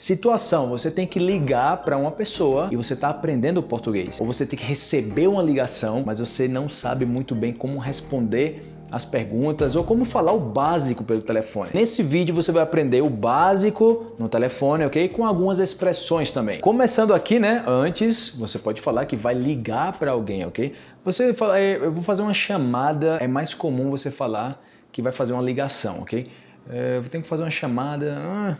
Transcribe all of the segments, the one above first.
Situação, você tem que ligar para uma pessoa e você está aprendendo português. Ou você tem que receber uma ligação, mas você não sabe muito bem como responder as perguntas ou como falar o básico pelo telefone. Nesse vídeo você vai aprender o básico no telefone, ok? Com algumas expressões também. Começando aqui, né? Antes, você pode falar que vai ligar para alguém, ok? Você fala, é, eu vou fazer uma chamada, é mais comum você falar que vai fazer uma ligação, ok? É, eu tenho que fazer uma chamada... Ah,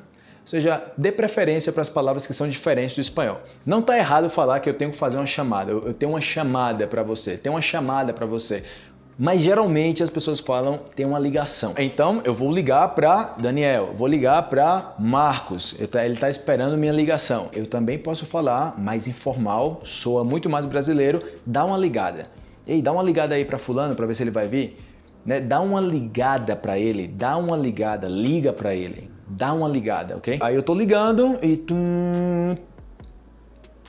seja, dê preferência para as palavras que são diferentes do espanhol. Não está errado falar que eu tenho que fazer uma chamada, eu tenho uma chamada para você, tem uma chamada para você mas geralmente as pessoas falam tem uma ligação. Então eu vou ligar para Daniel, vou ligar para Marcos, ele está esperando minha ligação. Eu também posso falar mais informal, soa muito mais brasileiro, dá uma ligada. Ei, dá uma ligada aí para fulano para ver se ele vai vir. Né? Dá uma ligada para ele, dá uma ligada, liga para ele, dá uma ligada, ok? Aí eu tô ligando e tum,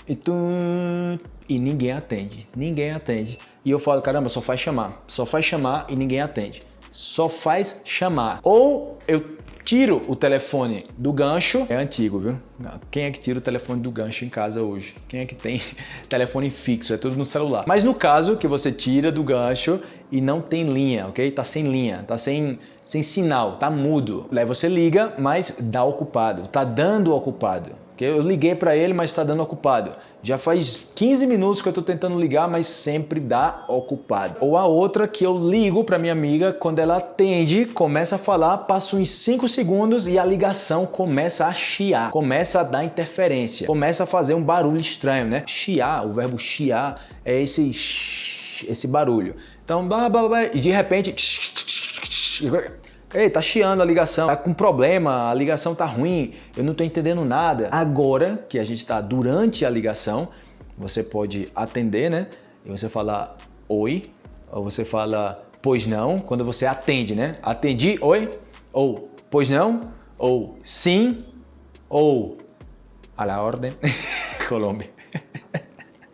e tum, e ninguém atende, ninguém atende e eu falo, caramba, só faz chamar, só faz chamar e ninguém atende. Só faz chamar. Ou eu tiro o telefone do gancho, é antigo, viu? Quem é que tira o telefone do gancho em casa hoje? Quem é que tem telefone fixo? É tudo no celular. Mas no caso que você tira do gancho e não tem linha, ok? Tá sem linha, tá sem, sem sinal, tá mudo. Aí você liga, mas dá ocupado, tá dando ocupado. Eu liguei para ele, mas está dando ocupado. Já faz 15 minutos que eu estou tentando ligar, mas sempre dá ocupado. Ou a outra que eu ligo para minha amiga, quando ela atende, começa a falar, passa uns 5 segundos e a ligação começa a chiar, começa a dar interferência, começa a fazer um barulho estranho, né? Chiar, o verbo chiar é esse esse barulho. Então, blá, blá, blá, e de repente Ei, tá chiando a ligação, tá com problema, a ligação tá ruim, eu não tô entendendo nada. Agora que a gente está durante a ligação, você pode atender, né? E você fala oi, ou você fala pois não, quando você atende, né? Atendi, oi, ou pois não, ou sim, ou a la ordem, Colômbia.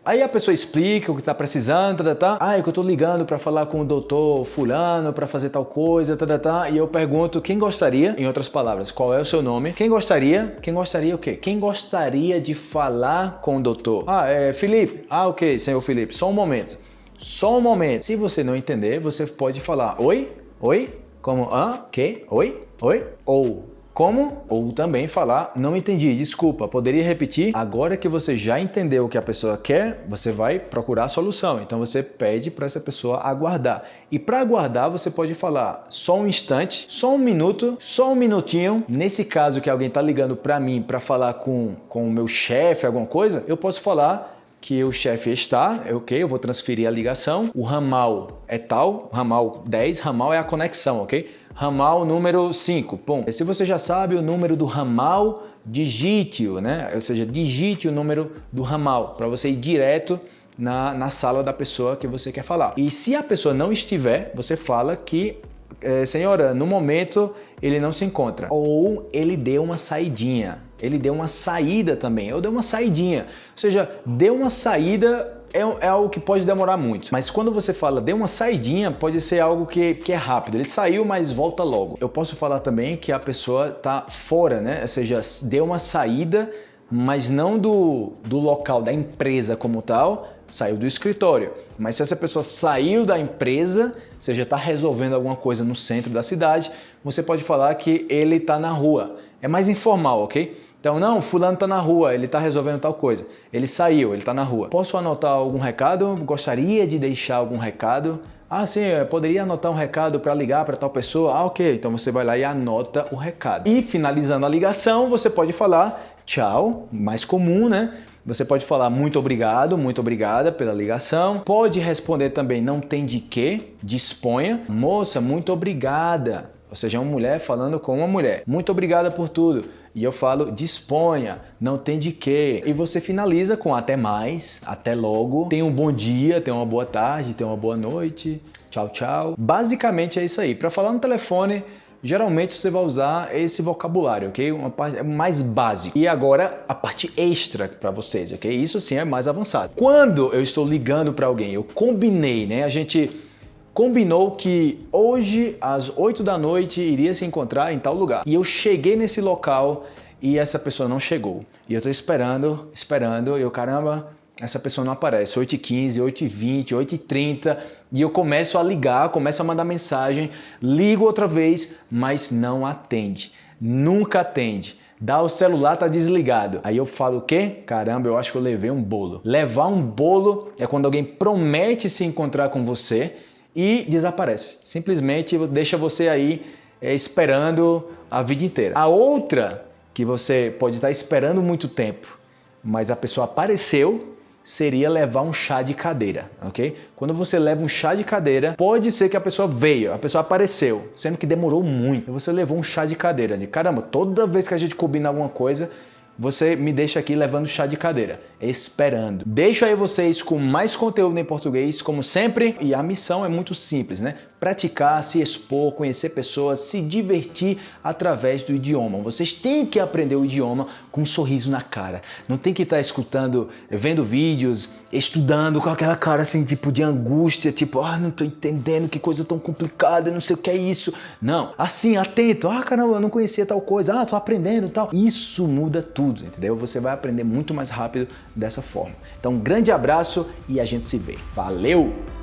Aí a pessoa explica o que está precisando, tá, tá, ah, é que eu estou ligando para falar com o doutor fulano para fazer tal coisa, tá, tá, tá, e eu pergunto quem gostaria, em outras palavras, qual é o seu nome? Quem gostaria? Quem gostaria o quê? Quem gostaria de falar com o doutor? Ah, é Felipe. Ah, ok, senhor Felipe, só um momento. Só um momento. Se você não entender, você pode falar oi, oi, como, ah, que, oi, oi, ou como? Ou também falar, não entendi, desculpa, poderia repetir? Agora que você já entendeu o que a pessoa quer, você vai procurar a solução. Então você pede para essa pessoa aguardar. E para aguardar, você pode falar só um instante, só um minuto, só um minutinho. Nesse caso que alguém está ligando para mim para falar com, com o meu chefe, alguma coisa, eu posso falar que o chefe está, é ok, eu vou transferir a ligação, o ramal é tal, ramal 10, ramal é a conexão, ok? Ramal número 5. Pum. Se você já sabe o número do ramal, digite-o, né? Ou seja, digite o número do ramal para você ir direto na, na sala da pessoa que você quer falar. E se a pessoa não estiver, você fala que, é, senhora, no momento ele não se encontra. Ou ele deu uma saidinha. Ele deu uma saída também. Eu dei uma saidinha. Ou seja, deu uma saída é, é, algo que pode demorar muito. Mas quando você fala dê uma saidinha, pode ser algo que, que é rápido. Ele saiu, mas volta logo. Eu posso falar também que a pessoa está fora, né? Ou seja, deu uma saída, mas não do, do local, da empresa como tal, saiu do escritório. Mas se essa pessoa saiu da empresa, você já está resolvendo alguma coisa no centro da cidade, você pode falar que ele está na rua. É mais informal, ok? Então, não, fulano está na rua, ele está resolvendo tal coisa. Ele saiu, ele está na rua. Posso anotar algum recado? Gostaria de deixar algum recado? Ah, sim, poderia anotar um recado para ligar para tal pessoa? Ah, ok. Então você vai lá e anota o recado. E finalizando a ligação, você pode falar tchau, mais comum, né? Você pode falar muito obrigado, muito obrigada pela ligação. Pode responder também não tem de quê, disponha. Moça, muito obrigada. Ou seja, uma mulher falando com uma mulher. Muito obrigada por tudo. E eu falo, disponha, não tem de quê. E você finaliza com até mais, até logo. Tenha um bom dia, tenha uma boa tarde, tenha uma boa noite. Tchau, tchau. Basicamente é isso aí. Para falar no telefone, geralmente você vai usar esse vocabulário, ok? Uma parte mais básica. E agora a parte extra para vocês, ok? Isso sim é mais avançado. Quando eu estou ligando para alguém, eu combinei, né? A gente combinou que hoje às 8 da noite iria se encontrar em tal lugar. E eu cheguei nesse local e essa pessoa não chegou. E eu tô esperando, esperando, e eu, caramba, essa pessoa não aparece. 8h15, 8h20, 8h30, e eu começo a ligar, começo a mandar mensagem, ligo outra vez, mas não atende. Nunca atende. Dá o celular, tá desligado. Aí eu falo o quê? Caramba, eu acho que eu levei um bolo. Levar um bolo é quando alguém promete se encontrar com você e desaparece. Simplesmente deixa você aí é, esperando a vida inteira. A outra que você pode estar esperando muito tempo, mas a pessoa apareceu seria levar um chá de cadeira, ok? Quando você leva um chá de cadeira, pode ser que a pessoa veio, a pessoa apareceu, sendo que demorou muito. Você levou um chá de cadeira, de caramba, toda vez que a gente combina alguma coisa, você me deixa aqui levando chá de cadeira, esperando. Deixo aí vocês com mais conteúdo em português, como sempre, e a missão é muito simples, né? Praticar, se expor, conhecer pessoas, se divertir através do idioma. Vocês têm que aprender o idioma com um sorriso na cara. Não tem que estar escutando, vendo vídeos, estudando com aquela cara assim, tipo de angústia, tipo, ah, não tô entendendo que coisa tão complicada, não sei o que é isso. Não, assim, atento, ah, caramba, eu não conhecia tal coisa, ah, tô aprendendo tal. Isso muda tudo, entendeu? Você vai aprender muito mais rápido dessa forma. Então, um grande abraço e a gente se vê. Valeu!